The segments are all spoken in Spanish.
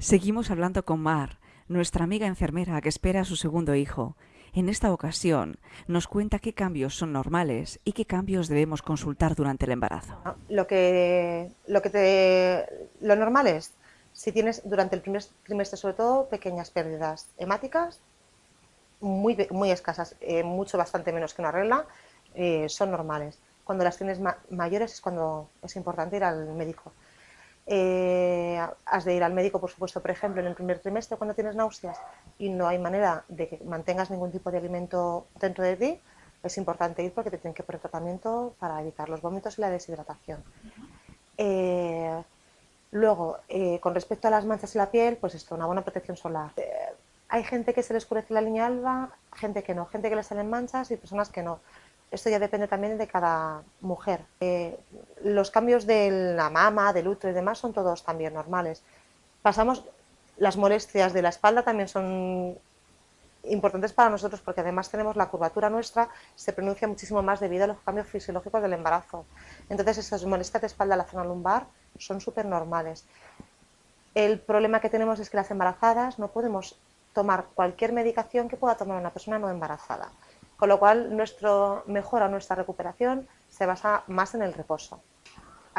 Seguimos hablando con Mar, nuestra amiga enfermera que espera a su segundo hijo. En esta ocasión nos cuenta qué cambios son normales y qué cambios debemos consultar durante el embarazo. Lo que, lo que te, lo normal es, si tienes durante el primer trimestre sobre todo pequeñas pérdidas hemáticas, muy, muy escasas, eh, mucho bastante menos que una regla, eh, son normales. Cuando las tienes mayores es cuando es importante ir al médico. Eh, has de ir al médico, por supuesto, por ejemplo, en el primer trimestre cuando tienes náuseas y no hay manera de que mantengas ningún tipo de alimento dentro de ti, es importante ir porque te tienen que poner tratamiento para evitar los vómitos y la deshidratación. Eh, luego, eh, con respecto a las manchas en la piel, pues esto, una buena protección solar. hay gente que se le oscurece la línea alba, gente que no, gente que le salen manchas y personas que no. Esto ya depende también de cada mujer. Los cambios de la mama, del útero y demás son todos también normales. Pasamos, las molestias de la espalda también son importantes para nosotros porque además tenemos la curvatura nuestra, se pronuncia muchísimo más debido a los cambios fisiológicos del embarazo. Entonces esas molestias de espalda en la zona lumbar son súper normales. El problema que tenemos es que las embarazadas no podemos tomar cualquier medicación que pueda tomar una persona no embarazada con lo cual nuestro, mejora nuestra recuperación se basa más en el reposo.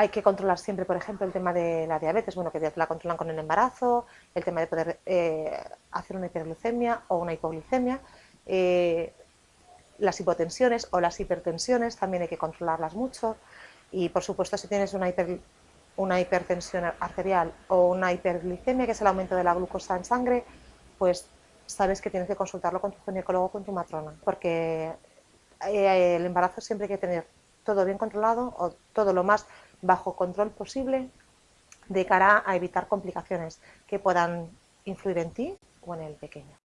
Hay que controlar siempre, por ejemplo, el tema de la diabetes, bueno, que la controlan con el embarazo, el tema de poder eh, hacer una hiperglucemia o una hipoglicemia, eh, las hipotensiones o las hipertensiones también hay que controlarlas mucho. Y, por supuesto, si tienes una, una hipertensión arterial o una hiperglicemia, que es el aumento de la glucosa en sangre, pues sabes que tienes que consultarlo con tu ginecólogo o con tu matrona, porque eh, el embarazo siempre hay que tener todo bien controlado o todo lo más bajo control posible de cara a evitar complicaciones que puedan influir en ti o en el pequeño.